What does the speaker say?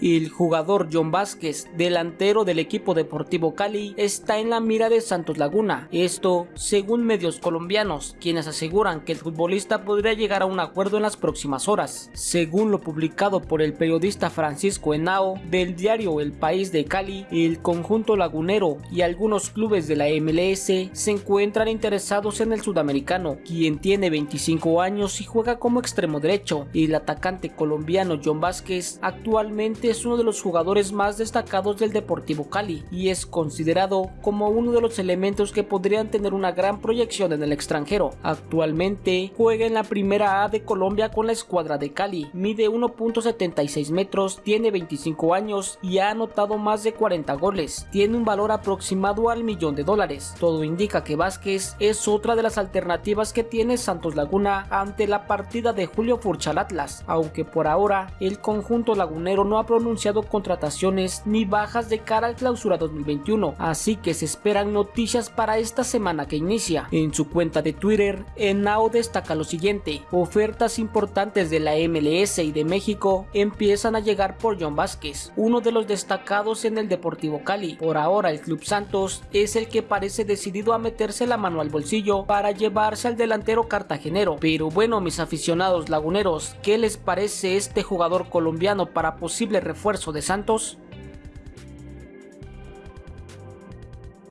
El jugador John Vázquez, delantero del equipo deportivo Cali, está en la mira de Santos Laguna. Esto, según medios colombianos, quienes aseguran que el futbolista podría llegar a un acuerdo en las próximas horas. Según lo publicado por el periodista Francisco Henao del diario El País de Cali, el conjunto lagunero y algunos clubes de la MLS se encuentran interesados en el sudamericano, quien tiene 25 años y juega como extremo derecho. El atacante colombiano John Vázquez actualmente es uno de los jugadores más destacados del Deportivo Cali y es considerado como uno de los elementos que podrían tener una gran proyección en el extranjero. Actualmente juega en la primera A de Colombia con la escuadra de Cali, mide 1.76 metros, tiene 25 años y ha anotado más de 40 goles, tiene un valor aproximado al millón de dólares. Todo indica que Vázquez es otra de las alternativas que tiene Santos Laguna ante la partida de Julio Furcha al Atlas, aunque por ahora el conjunto lagunero no ha pronunciado contrataciones ni bajas de cara al clausura 2021, así que se esperan noticias para esta semana que inicia. En su cuenta de Twitter, Enao destaca lo siguiente, ofertas importantes de la MLS y de México empiezan a llegar por John Vázquez, uno de los destacados en el Deportivo Cali. Por ahora el Club Santos es el que parece decidido a meterse la mano al bolsillo para llevarse al delantero cartagenero. Pero bueno mis aficionados laguneros, ¿qué les parece este jugador colombiano para posible refuerzo de Santos?